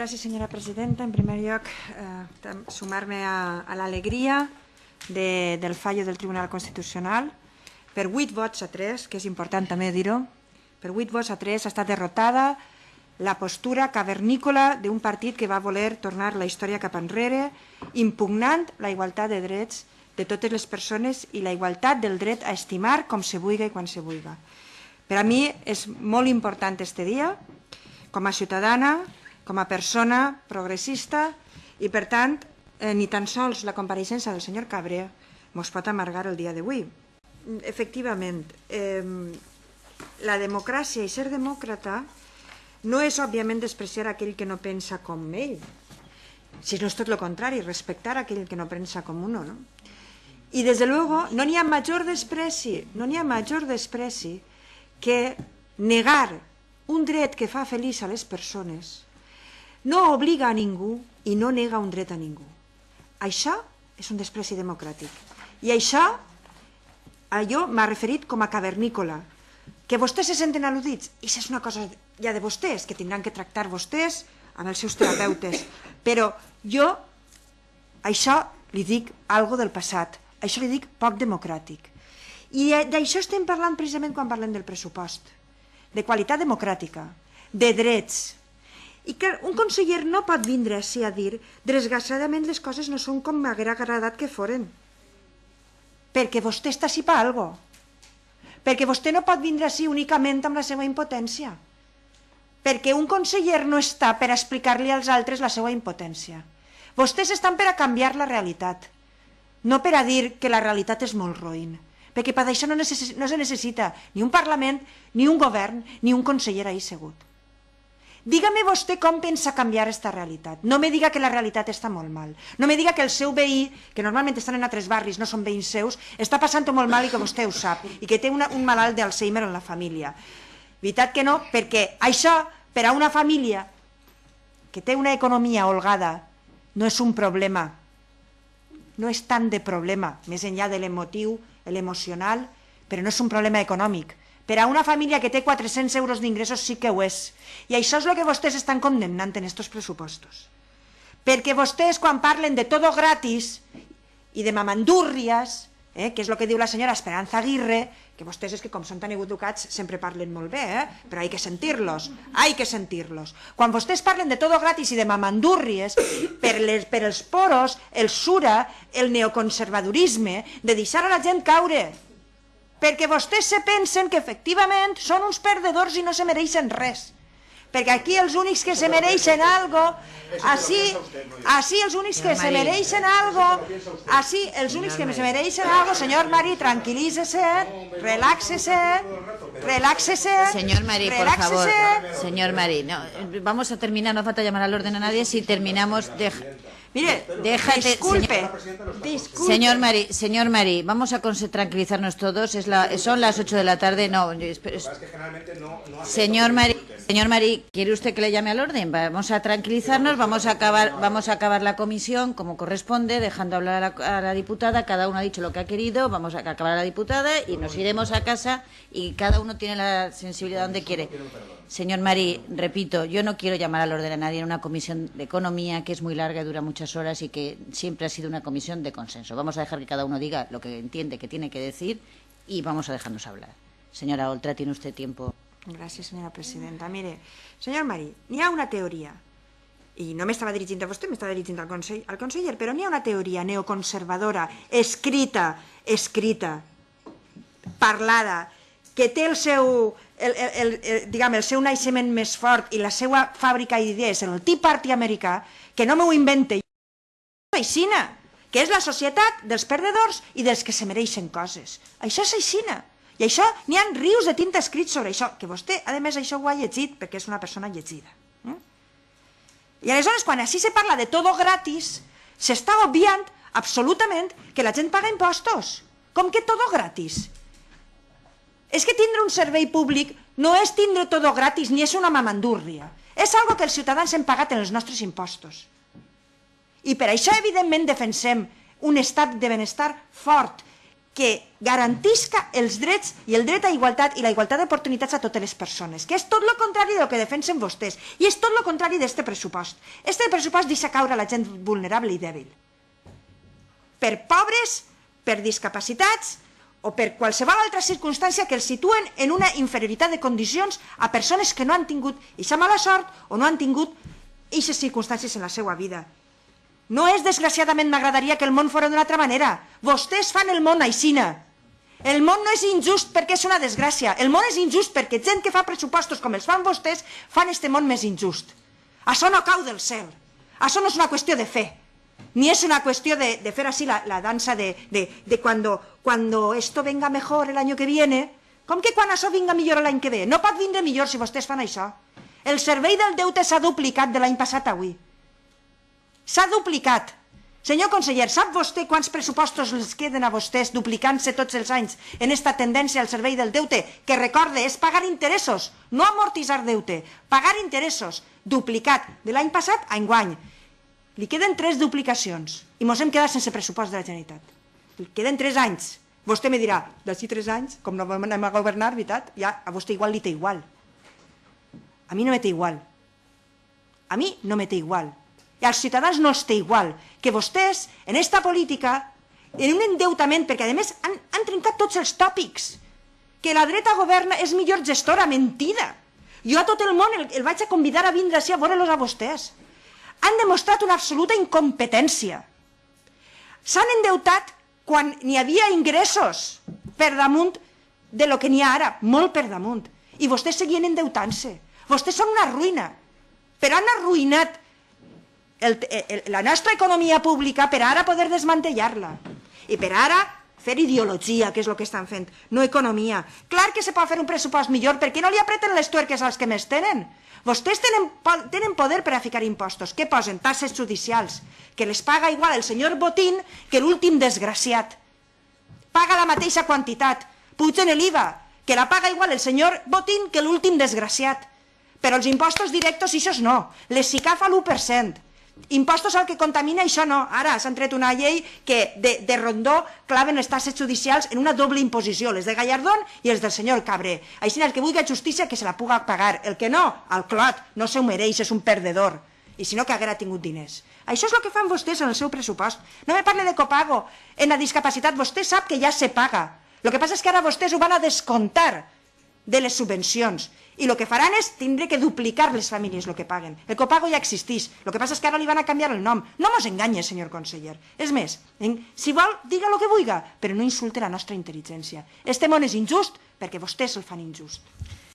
Gràcies, senyora presidenta. En primer lloc, eh, sumar-me a, a l'alegria de, del fallo del Tribunal Constitucional. Per 8 vots a 3, que és important també dir-ho, per 8 vots a 3 ha estat derrotada la postura cavernícola d'un partit que va voler tornar la història cap enrere, impugnant la igualtat de drets de totes les persones i la igualtat del dret a estimar com se vulgui i quan se vulgui. Per a mi és molt important este dia, com a ciutadana, com a persona progressista, i per tant, eh, ni tan sols la compareixença del senyor Cabre ens pot amargar el dia d'avui. Efectivament, eh, la democràcia i ser demòcrata no és, òbviament, despreciar aquell que no pensa com ell, si no és tot el contrari, respectar aquell que no pensa com uno, ¿no? I, des de luego, no n'hi ha major despreci, no n'hi ha major despreci que negar un dret que fa feliç a les persones no obliga a ningú i no nega un dret a ningú. Això és un despreci democràtic. I això, jo m'ha referit com a cavernícola. Que vostès se senten al·ludits, i és una cosa ja de vostès, que tindran que tractar vostès amb els seus terapeutes. Però jo, això li dic algo del passat, això li dic poc democràtic. I eh, d'això estem parlant precisament quan parlem del pressupost, de qualitat democràtica, de drets. I que un conseller no pot vindre així a dir desgraciadament les coses no són com m'haguera agradat que foren. Perquè vostè està així per algo. Perquè vostè no pot vindre així únicament amb la seva impotència. Perquè un conseller no està per explicar-li als altres la seva impotència. Vostès estan per a canviar la realitat, no per a dir que la realitat és molt roïn perquè per això no, necess no se necessita ni un Parlament, ni un govern, ni un conseller ahí segut. Dígame vostè com pensa canviar aquesta realitat. No me diga que la realitat està molt mal. No me diga que el seu veí, que normalment estan en altres barris, no són veïns seus, està passant molt mal i que vostè ho sap, i que té una, un malalt d'Alzheimer en la família. Veritat que no, perquè això, per a una família que té una economia holgada, no és un problema. No és tant de problema, més enllà de l'emotiu l'emocional, però no és un problema econòmic. Per a una família que té 400 euros d'ingressos sí que ho és. I això és el que vostès estan condemnant en aquests pressupostos. Perquè vostès, quan parlen de todo gratis i de mamandúrries, eh, que és el que diu la senyora Esperanza Aguirre, que vostès és que com són tan educats sempre parlen molt bé, eh? però hay que sentir-los, hay que sentir-los. Quan vostès parlen de todo gratis i de mamandúrries, per, les, per els poros, el sura, el neoconservadorisme, de deixar a la gent caure, perquè vostès se pensen que efectivament són uns perdedors i no se mereixen res. Perquè aquí els únics que se mereixen algo, així, així els únics que se mereixen algo, així els únics que se mereixen algo, senyor Mari, tranquilícese, reláxese, reláxese. Señor Mari, por favor, señor Mari, no, vamos a terminar, no falta llamar al orden a nadie, si terminamos, de, Mire, déjate, disculpe, señor, disculpe. Señor Mari, señor Mari, vamos a tranquilizarnos todos. Es la, son las 8 de la tarde. No, es, señor Mari, señor Mari, ¿quiere usted que le llame al orden? Vamos a tranquilizarnos, vamos a acabar, vamos a acabar la comisión como corresponde, dejando hablar a la, a la diputada. Cada uno ha dicho lo que ha querido. Vamos a acabar a la diputada y nos iremos a casa y cada uno tiene la sensibilidad donde quiere. Señor Mari, repito, yo no quiero llamar al orden a nadie en una comisión de economía que es muy larga y dura muchas horas y que siempre ha sido una comisión de consenso. Vamos a dejar que cada uno diga lo que entiende que tiene que decir y vamos a dejarnos hablar. Señora Oltra, tiene usted tiempo. Gràcies, senyora presidenta. Mire, senyor Marí, n'hi ha una teoria, i no m'estava dirigint a vostè, m'estava dirigint al, consell, al conseller, però n'hi ha una teoria neoconservadora, escrita, escrita, parlada, que té el seu, el, el, el, el, diguem, el seu naixement més fort i la seva fàbrica d'idees en el Tea Party americà, que no m'ho invente aixina, que és la societat dels perdedors i dels que se mereixen coses. Això és aixina. I això, n'hi ha rius de tinta escrits sobre això, que vostè, a més, això ho ha llegit perquè és una persona llegida. Eh? I aleshores, quan així se parla de todo gratis, s'està obviant absolutament que la gent paga impostos. Com que todo gratis? És que tindre un servei públic no és tindre tot gratis ni és una mamandúrria. És algo que els ciutadans hem pagat en els nostres impostos. I per això, evidentment, defensem un estat de benestar fort, que garantisca els drets i el dret a igualtat i la igualtat d'oportunitats a totes les persones, que és tot el contrari del que defensen vostès, i és tot el contrari d'aquest pressupost. Este pressupost deixa caure la gent vulnerable i dèbil. Per pobres, per discapacitats o per qualsevol altra circumstància que els situen en una inferioritat de condicions a persones que no han tingut aquesta mala sort o no han tingut aquestes circumstàncies en la seva vida. No és, desgraciadament, m'agradaria que el món fos d'una altra manera. Vostès fan el món aixina. El món no és injust perquè és una desgràcia. El món és injust perquè gent que fa pressupostos com els fan vostès fan este món més injust. Això no cau del cel. Això no és una qüestió de fe. Ni és una qüestió de, de fer així la, la dansa de, de, de cuando, cuando esto venga mejor el año que viene. Com que quan això vinga millor l'any que ve? No pot vindre millor si vostès fan això. El servei del deute s'ha duplicat de l'any passat a avui. S'ha duplicat. Senyor conseller, sap vostè quants pressupostos els queden a vostès duplicant-se tots els anys en esta tendència al servei del deute? Que recorde, és pagar interessos, no amortitzar deute, pagar interessos, duplicat de l'any passat a enguany. Li queden tres duplicacions i mos hem quedat sense pressupost de la Generalitat. Li queden tres anys. Vostè me dirà, d'ací tres anys, com no anem a governar, veritat, ja a vostè igual li té igual. A mi no me té igual. A mi no me té igual i als ciutadans no els té igual, que vostès, en esta política, en un endeutament, perquè a més han, han trencat tots els tòpics, que la dreta governa és millor gestora, mentida. Jo a tot el món el, el vaig a convidar a vindre així a veure-los a vostès. Han demostrat una absoluta incompetència. S'han endeutat quan n'hi havia ingressos per damunt de lo que n'hi ha ara, molt per damunt. I vostès seguien endeutant-se. Vostès són una ruïna. Però han arruïnat el, el, la nostra economia pública per ara poder desmantellar-la. I per ara fer ideologia, que és el que estan fent, no economia. Clar que se pot fer un pressupost millor, perquè no li apreten les tuerques als que més tenen. Vostès tenen, tenen poder per a ficar impostos. Què posen? Tasses judicials, que les paga igual el senyor Botín que l'últim desgraciat. Paga la mateixa quantitat. Pugen l'IVA, que la paga igual el senyor Botín que l'últim desgraciat. Però els impostos directos, això no. Les SICAF a l'1%. Impostos al que contamina, això no. Ara s'han tret una llei que de, de rondó claven les tasses judicials en una doble imposició, les de Gallardón i els del senyor Cabré. Així el que vulgui justícia que se la puga pagar. El que no, al clot, no se ho mereix, és un perdedor. I si no, que haguera tingut diners. Això és el que fan vostès en el seu pressupost. No me parle de copago. En la discapacitat vostè sap que ja se paga. El que passa és que ara vostès ho van a descontar de les subvencions i el que faran és tindre que duplicar les famílies el que paguen. El copago ja existeix, el que passa és que ara li van a canviar el nom. No mos enganye, senyor conseller. És més, si vol, diga el que vulga, però no insulte la nostra intel·ligència. Este món és injust perquè vostès el fan injust.